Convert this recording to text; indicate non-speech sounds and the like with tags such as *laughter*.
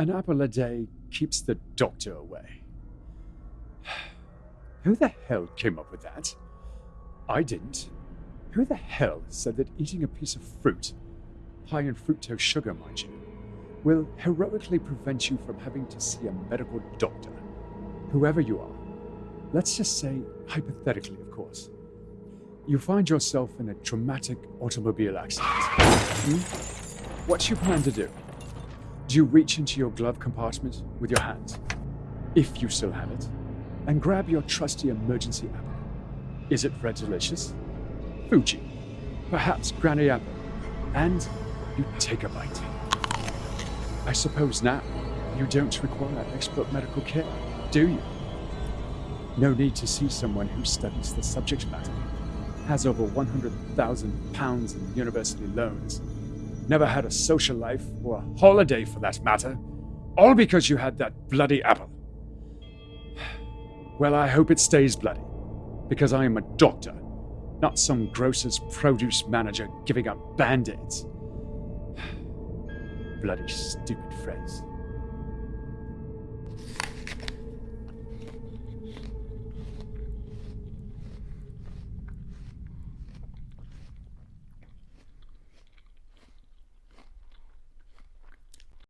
An apple a day keeps the doctor away. *sighs* Who the hell came up with that? I didn't. Who the hell said that eating a piece of fruit, high in fructose sugar, mind you, will heroically prevent you from having to see a medical doctor? Whoever you are, let's just say, hypothetically, of course, you find yourself in a traumatic automobile accident. Hmm? What you plan to do? Do you reach into your glove compartment with your hand, if you still have it, and grab your trusty emergency apple? Is it Red Delicious? Fuji? Perhaps Granny Apple? And you take a bite. I suppose now you don't require expert medical care, do you? No need to see someone who studies the subject matter, has over 100,000 pounds in university loans, never had a social life or a holiday for that matter, all because you had that bloody apple. Well, I hope it stays bloody, because I am a doctor, not some grocer's produce manager giving out band aids. *sighs* bloody stupid phrase.